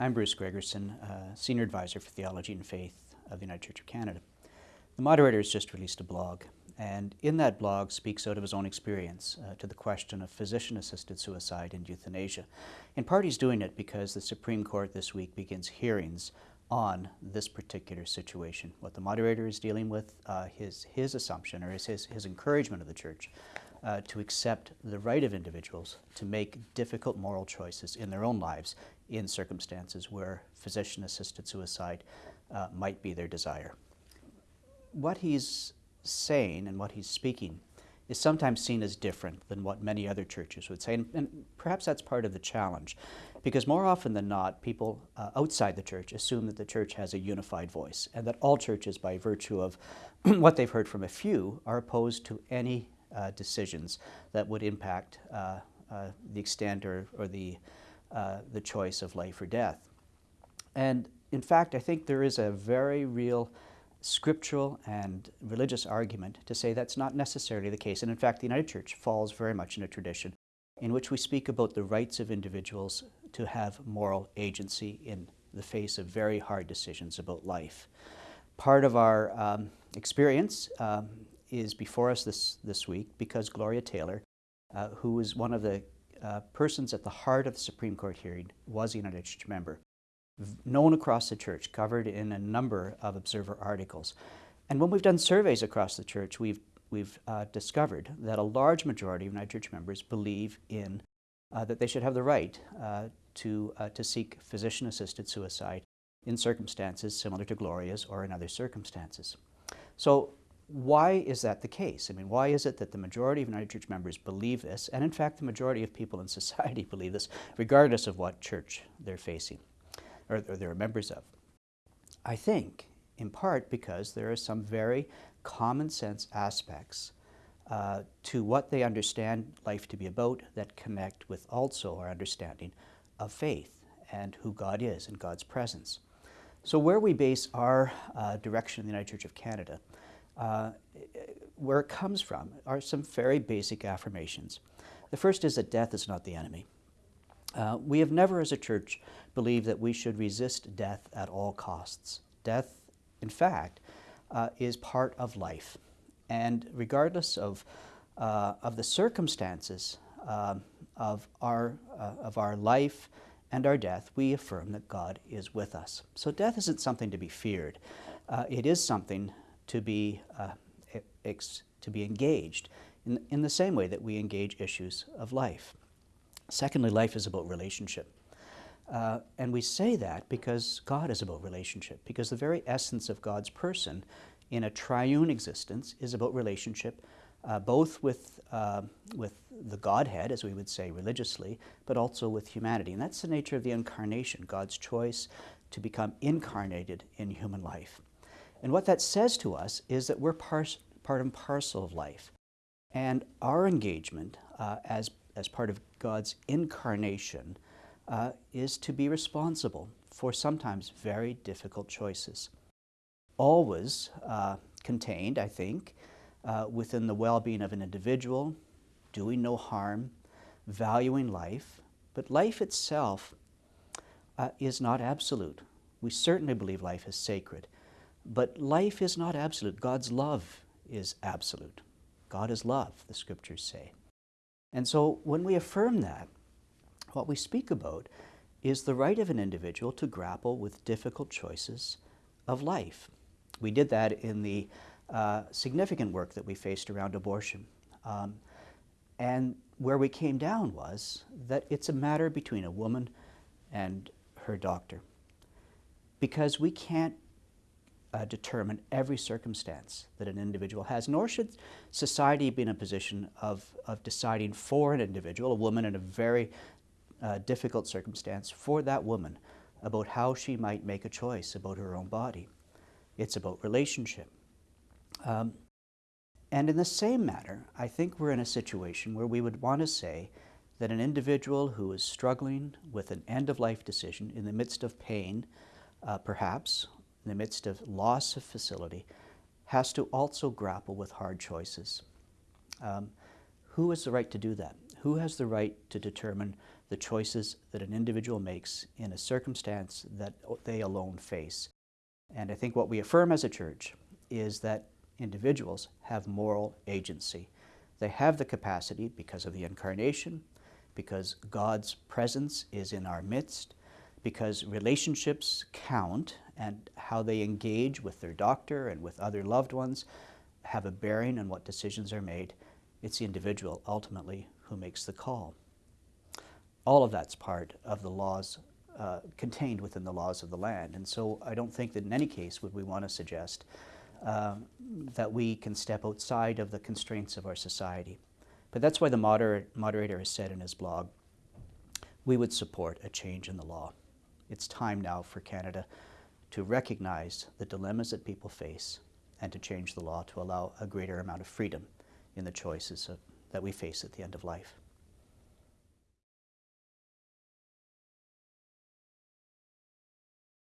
I'm Bruce Gregersen, uh, Senior Advisor for Theology and Faith of the United Church of Canada. The moderator has just released a blog, and in that blog speaks out of his own experience uh, to the question of physician-assisted suicide and euthanasia. In part he's doing it because the Supreme Court this week begins hearings on this particular situation. What the moderator is dealing with, uh, his, his assumption or his, his, his encouragement of the church uh, to accept the right of individuals to make difficult moral choices in their own lives in circumstances where physician-assisted suicide uh, might be their desire. What he's saying and what he's speaking is sometimes seen as different than what many other churches would say, and, and perhaps that's part of the challenge, because more often than not, people uh, outside the church assume that the church has a unified voice, and that all churches, by virtue of what they've heard from a few, are opposed to any uh, decisions that would impact uh, uh, the extent or, or the, uh, the choice of life or death. And in fact, I think there is a very real scriptural and religious argument to say that's not necessarily the case. And in fact, the United Church falls very much in a tradition in which we speak about the rights of individuals to have moral agency in the face of very hard decisions about life. Part of our um, experience um, is before us this, this week because Gloria Taylor, uh, was one of the uh, persons at the heart of the Supreme Court hearing, was a United Church member known across the church, covered in a number of Observer articles. And when we've done surveys across the church, we've, we've uh, discovered that a large majority of United Church members believe in uh, that they should have the right uh, to, uh, to seek physician-assisted suicide in circumstances similar to Gloria's or in other circumstances. So why is that the case? I mean, why is it that the majority of United Church members believe this, and in fact the majority of people in society believe this, regardless of what church they're facing? or, or they're members of. I think, in part because there are some very common sense aspects uh, to what they understand life to be about that connect with also our understanding of faith and who God is and God's presence. So where we base our uh, direction in the United Church of Canada, uh, where it comes from are some very basic affirmations. The first is that death is not the enemy. Uh, we have never as a church believed that we should resist death at all costs. Death, in fact, uh, is part of life. And regardless of, uh, of the circumstances um, of, our, uh, of our life and our death, we affirm that God is with us. So death isn't something to be feared. Uh, it is something to be, uh, to be engaged in, in the same way that we engage issues of life. Secondly, life is about relationship. Uh, and we say that because God is about relationship, because the very essence of God's person in a triune existence is about relationship, uh, both with, uh, with the Godhead, as we would say religiously, but also with humanity. And that's the nature of the incarnation, God's choice to become incarnated in human life. And what that says to us is that we're part and parcel of life. And our engagement uh, as as part of God's incarnation uh, is to be responsible for sometimes very difficult choices. Always uh, contained, I think, uh, within the well-being of an individual, doing no harm, valuing life, but life itself uh, is not absolute. We certainly believe life is sacred, but life is not absolute. God's love is absolute. God is love, the scriptures say. And so when we affirm that, what we speak about is the right of an individual to grapple with difficult choices of life. We did that in the uh, significant work that we faced around abortion. Um, and where we came down was that it's a matter between a woman and her doctor. Because we can't uh, determine every circumstance that an individual has, nor should society be in a position of, of deciding for an individual, a woman in a very uh, difficult circumstance, for that woman about how she might make a choice about her own body. It's about relationship. Um, and in the same manner, I think we're in a situation where we would want to say that an individual who is struggling with an end-of-life decision in the midst of pain, uh, perhaps, in the midst of loss of facility, has to also grapple with hard choices. Um, who has the right to do that? Who has the right to determine the choices that an individual makes in a circumstance that they alone face? And I think what we affirm as a church is that individuals have moral agency. They have the capacity because of the incarnation, because God's presence is in our midst, because relationships count and how they engage with their doctor and with other loved ones have a bearing on what decisions are made. It's the individual ultimately who makes the call. All of that's part of the laws uh, contained within the laws of the land. And so I don't think that in any case would we want to suggest uh, that we can step outside of the constraints of our society. But that's why the moder moderator has said in his blog, we would support a change in the law. It's time now for Canada to recognize the dilemmas that people face and to change the law to allow a greater amount of freedom in the choices that we face at the end of life.